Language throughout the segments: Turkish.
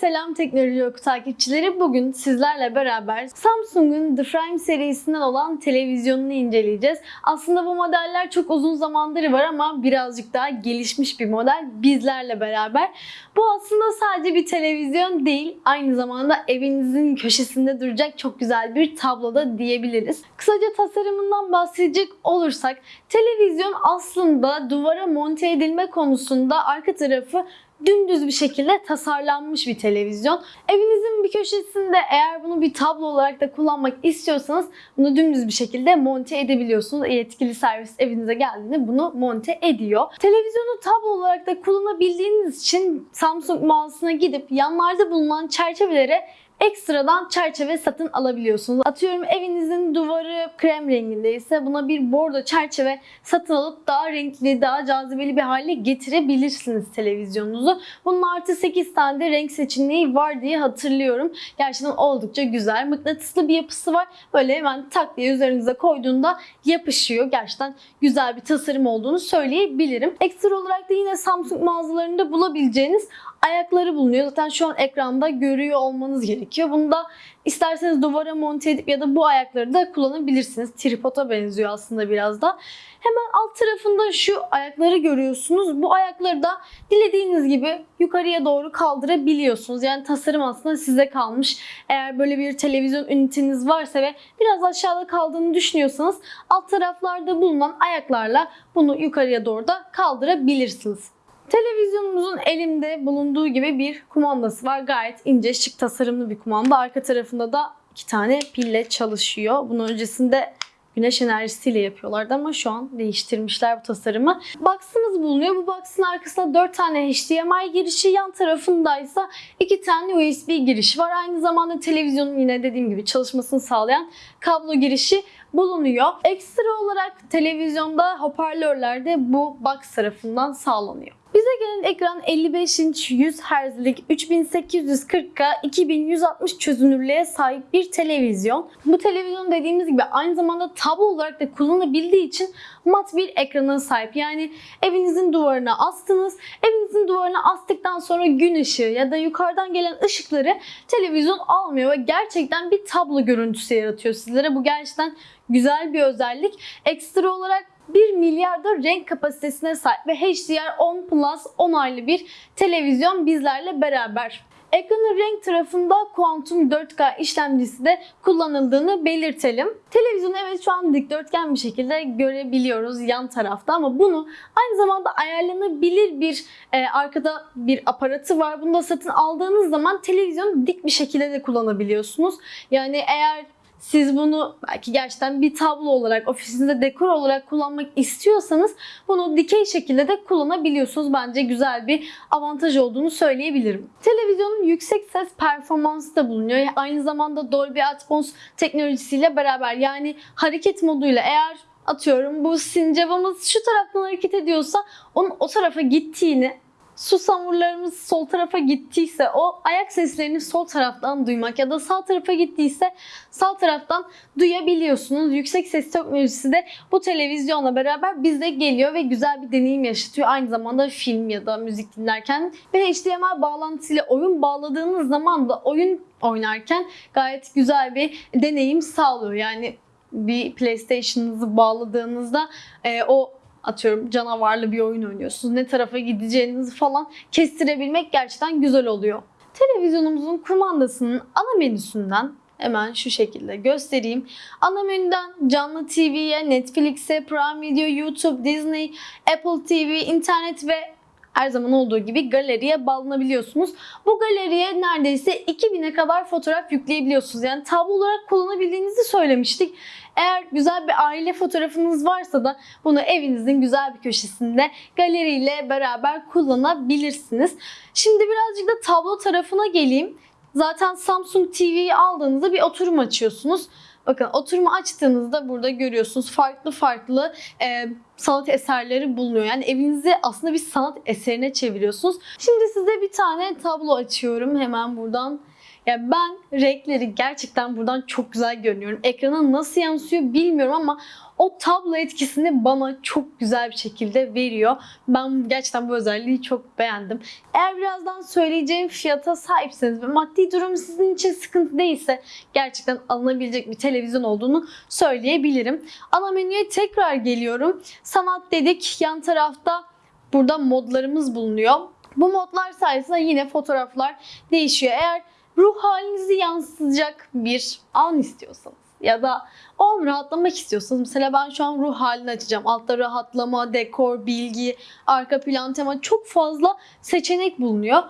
Selam Teknoloji Oku takipçileri. Bugün sizlerle beraber Samsung'un The Frame serisinden olan televizyonunu inceleyeceğiz. Aslında bu modeller çok uzun zamandır var ama birazcık daha gelişmiş bir model bizlerle beraber. Bu aslında sadece bir televizyon değil, aynı zamanda evinizin köşesinde duracak çok güzel bir tabloda diyebiliriz. Kısaca tasarımından bahsedecek olursak, televizyon aslında duvara monte edilme konusunda arka tarafı dümdüz bir şekilde tasarlanmış bir televizyon. Evinizin bir köşesinde eğer bunu bir tablo olarak da kullanmak istiyorsanız bunu dümdüz bir şekilde monte edebiliyorsunuz. Yetkili servis evinize geldiğinde bunu monte ediyor. Televizyonu tablo olarak da kullanabildiğiniz için Samsung mağazasına gidip yanlarda bulunan çerçevelere ekstradan çerçeve satın alabiliyorsunuz. Atıyorum evinizin duvarı krem rengindeyse buna bir bordo çerçeve satın alıp daha renkli, daha cazibeli bir hale getirebilirsiniz televizyonunuzu. Bunun artı 8 tane de renk seçeneği var diye hatırlıyorum. Gerçekten oldukça güzel. Mıknatıslı bir yapısı var. Böyle hemen tak diye üzerinize koyduğunda yapışıyor. Gerçekten güzel bir tasarım olduğunu söyleyebilirim. Ekstra olarak da yine Samsung mağazalarında bulabileceğiniz ayakları bulunuyor. Zaten şu an ekranda görüyor olmanız gerekiyor. Bunu da isterseniz duvara monte edip ya da bu ayakları da kullanabilirsiniz. Tripoda benziyor aslında biraz da. Hemen alt tarafında şu ayakları görüyorsunuz. Bu ayakları da dilediğiniz gibi yukarıya doğru kaldırabiliyorsunuz. Yani tasarım aslında size kalmış. Eğer böyle bir televizyon üniteniz varsa ve biraz aşağıda kaldığını düşünüyorsanız alt taraflarda bulunan ayaklarla bunu yukarıya doğru da kaldırabilirsiniz. Televizyonumuzun elimde bulunduğu gibi bir kumandası var. Gayet ince, şık tasarımlı bir kumanda. Arka tarafında da iki tane pille çalışıyor. Bunun öncesinde güneş enerjisiyle yapıyorlardı ama şu an değiştirmişler bu tasarımı. Box'ımız bulunuyor. Bu box'ın arkasında 4 tane HDMI girişi, yan tarafındaysa 2 tane USB girişi var. Aynı zamanda televizyonun yine dediğim gibi çalışmasını sağlayan kablo girişi bulunuyor. Ekstra olarak televizyonda hoparlörler de bu box tarafından sağlanıyor. Bize gelen ekran 55 inç 100 Hz'lik 3840K 2160 çözünürlüğe sahip bir televizyon. Bu televizyon dediğimiz gibi aynı zamanda tablo olarak da kullanabildiği için mat bir ekrana sahip. Yani evinizin duvarına astınız. Evinizin duvarına astıktan sonra gün ışığı ya da yukarıdan gelen ışıkları televizyon almıyor ve gerçekten bir tablo görüntüsü yaratıyor sizlere. Bu gerçekten güzel bir özellik. Ekstra olarak 1 milyarda renk kapasitesine sahip ve HDR10 Plus onaylı bir televizyon bizlerle beraber. Ekranın renk tarafında Quantum 4K işlemcisi de kullanıldığını belirtelim. Televizyonu evet şu an dikdörtgen bir şekilde görebiliyoruz yan tarafta ama bunu aynı zamanda ayarlanabilir bir e, arkada bir aparatı var. Bunu da satın aldığınız zaman televizyonu dik bir şekilde de kullanabiliyorsunuz. Yani eğer siz bunu belki gerçekten bir tablo olarak, ofisinizde dekor olarak kullanmak istiyorsanız bunu dikey şekilde de kullanabiliyorsunuz. Bence güzel bir avantaj olduğunu söyleyebilirim. Televizyonun yüksek ses performansı da bulunuyor. Aynı zamanda Dolby Atmos teknolojisiyle beraber yani hareket moduyla eğer atıyorum bu sincabımız şu taraftan hareket ediyorsa onun o tarafa gittiğini su samurlarımız sol tarafa gittiyse o ayak seslerini sol taraftan duymak ya da sağ tarafa gittiyse sağ taraftan duyabiliyorsunuz. Yüksek ses teknolojisi de bu televizyonla beraber bize geliyor ve güzel bir deneyim yaşatıyor. Aynı zamanda film ya da müzik dinlerken ve HDMI bağlantısıyla oyun bağladığınız zaman da oyun oynarken gayet güzel bir deneyim sağlıyor. Yani bir PlayStation'ınızı bağladığınızda e, o atıyorum canavarlı bir oyun oynuyorsunuz. Ne tarafa gideceğinizi falan kestirebilmek gerçekten güzel oluyor. Televizyonumuzun kumandasının ana menüsünden hemen şu şekilde göstereyim. Ana menüden canlı TV'ye, Netflix'e, Prime Video, YouTube, Disney, Apple TV, internet ve her zaman olduğu gibi galeriye bağlanabiliyorsunuz. Bu galeriye neredeyse 2000'e kadar fotoğraf yükleyebiliyorsunuz. Yani tablo olarak kullanabildiğinizi söylemiştik. Eğer güzel bir aile fotoğrafınız varsa da bunu evinizin güzel bir köşesinde galeriyle beraber kullanabilirsiniz. Şimdi birazcık da tablo tarafına geleyim. Zaten Samsung TV'yi aldığınızda bir oturum açıyorsunuz. Bakın oturumu açtığınızda burada görüyorsunuz farklı farklı e, sanat eserleri bulunuyor. Yani evinizi aslında bir sanat eserine çeviriyorsunuz. Şimdi size bir tane tablo açıyorum. Hemen buradan Ya ben renkleri gerçekten buradan çok güzel görünüyorum. Ekrana nasıl yansıyor bilmiyorum ama o tablo etkisini bana çok güzel bir şekilde veriyor. Ben gerçekten bu özelliği çok beğendim. Eğer birazdan söyleyeceğim fiyata sahipseniz ve maddi durum sizin için sıkıntı değilse gerçekten alınabilecek bir televizyon olduğunu söyleyebilirim. Ana menüye tekrar geliyorum. Sanat dedik. Yan tarafta burada modlarımız bulunuyor. Bu modlar sayesinde yine fotoğraflar değişiyor. Eğer ruh halinizi yansıtacak bir an istiyorsanız ya da o an rahatlamak istiyorsanız mesela ben şu an ruh halini açacağım. Altta rahatlama, dekor, bilgi, arka plan tema çok fazla seçenek bulunuyor.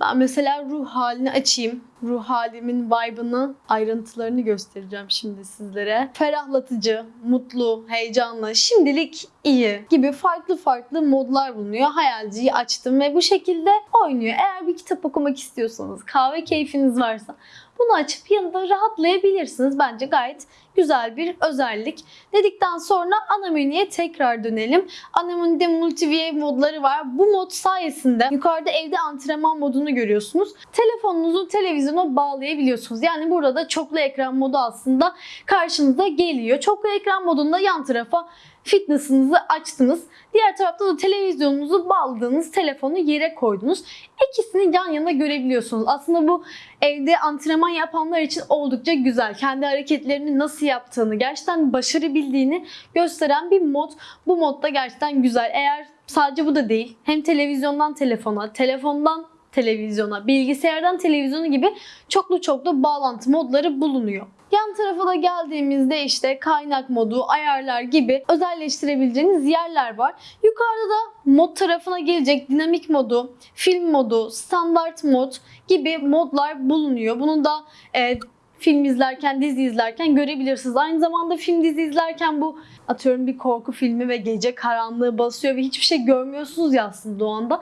Ben mesela ruh halini açayım. Ruh halimin vibe'ını, ayrıntılarını göstereceğim şimdi sizlere. Ferahlatıcı, mutlu, heyecanlı, şimdilik iyi gibi farklı farklı modlar bulunuyor. Hayalciyi açtım ve bu şekilde oynuyor. Eğer bir kitap okumak istiyorsanız, kahve keyfiniz varsa bunu açıp yanında rahatlayabilirsiniz. Bence gayet güzel bir özellik. Dedikten sonra ana tekrar dönelim. Ana menüde multiview modları var. Bu mod sayesinde yukarıda evde antrenman modunu görüyorsunuz. Telefonunuzu televizyona bağlayabiliyorsunuz. Yani burada da çoklu ekran modu aslında karşınıza geliyor. Çoklu ekran modunda yan tarafa fitness'ınızı açtınız. Diğer tarafta da televizyonunuzu bağladığınız telefonu yere koydunuz. İkisini yan yana görebiliyorsunuz. Aslında bu evde antrenman yapanlar için oldukça güzel. Kendi hareketlerini nasıl yaptığını, gerçekten başarı bildiğini gösteren bir mod. Bu mod da gerçekten güzel. Eğer sadece bu da değil, hem televizyondan telefona, telefondan televizyona, bilgisayardan televizyona gibi çoklu çoklu bağlantı modları bulunuyor. Yan tarafa da geldiğimizde işte kaynak modu, ayarlar gibi özelleştirebileceğiniz yerler var. Yukarıda da mod tarafına gelecek dinamik modu, film modu, standart mod gibi modlar bulunuyor. Bunu da e, film izlerken, dizi izlerken görebilirsiniz. Aynı zamanda film dizi izlerken bu atıyorum bir korku filmi ve gece karanlığı basıyor ve hiçbir şey görmüyorsunuz ya aslında o anda.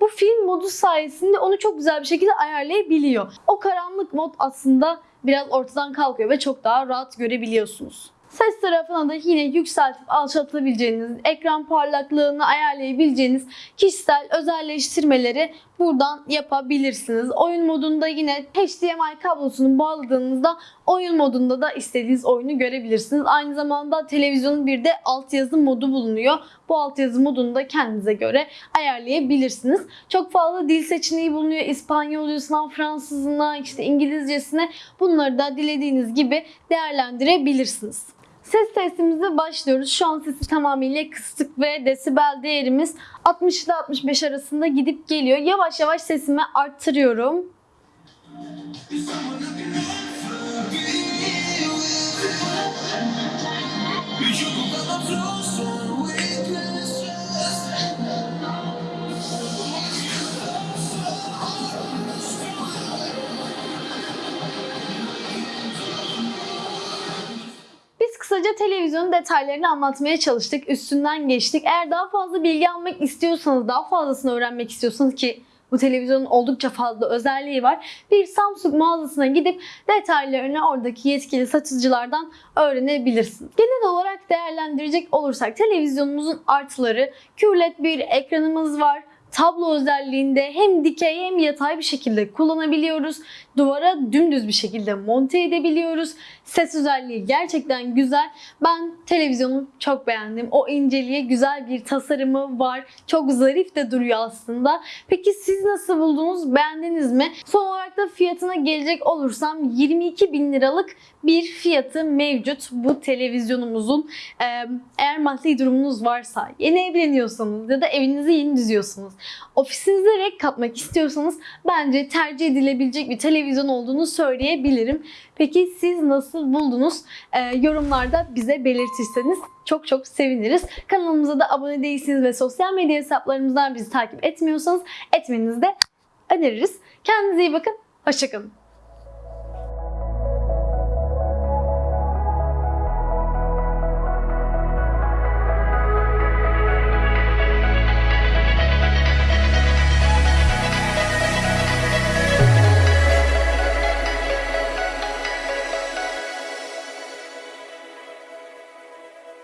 Bu film modu sayesinde onu çok güzel bir şekilde ayarlayabiliyor. O karanlık mod aslında biraz ortadan kalkıyor ve çok daha rahat görebiliyorsunuz. Ses tarafına da yine yükseltip alçaltabileceğiniz, ekran parlaklığını ayarlayabileceğiniz kişisel özelleştirmeleri buradan yapabilirsiniz. Oyun modunda yine HDMI kablosunu bağladığınızda oyun modunda da istediğiniz oyunu görebilirsiniz. Aynı zamanda televizyonun bir de altyazı modu bulunuyor. Bu altyazı modunu da kendinize göre ayarlayabilirsiniz. Çok fazla dil seçeneği bulunuyor. İspanyolcasından Fransızına, işte İngilizcesine bunları da dilediğiniz gibi değerlendirebilirsiniz. Ses testimize başlıyoruz. Şu an sesi tamamıyla kıstık ve desibel değerimiz 60 ile 65 arasında gidip geliyor. Yavaş yavaş sesimi arttırıyorum. Biz kısaca televizyonun detaylarını anlatmaya çalıştık. Üstünden geçtik. Eğer daha fazla bilgi almak istiyorsanız, daha fazlasını öğrenmek istiyorsanız ki bu televizyonun oldukça fazla özelliği var. Bir Samsung mağazasına gidip detaylarını oradaki yetkili satıcılardan öğrenebilirsiniz. Genel olarak değerlendirecek olursak televizyonumuzun artıları QLED bir ekranımız var tablo özelliğinde hem dikey hem yatay bir şekilde kullanabiliyoruz. Duvara dümdüz bir şekilde monte edebiliyoruz. Ses özelliği gerçekten güzel. Ben televizyonu çok beğendim. O inceliğe güzel bir tasarımı var. Çok zarif de duruyor aslında. Peki siz nasıl buldunuz? Beğendiniz mi? Son olarak da fiyatına gelecek olursam 22 bin liralık bir fiyatı mevcut bu televizyonumuzun. Eğer maddi durumunuz varsa, yeni evleniyorsanız ya da evinizi yeni düzüyorsunuz, ofisinize renk katmak istiyorsanız bence tercih edilebilecek bir televizyon olduğunu söyleyebilirim. Peki siz nasıl buldunuz? Ee, yorumlarda bize belirtirseniz çok çok seviniriz. Kanalımıza da abone değilsiniz ve sosyal medya hesaplarımızdan bizi takip etmiyorsanız etmenizi de öneririz. Kendinize iyi bakın. Hoşçakalın.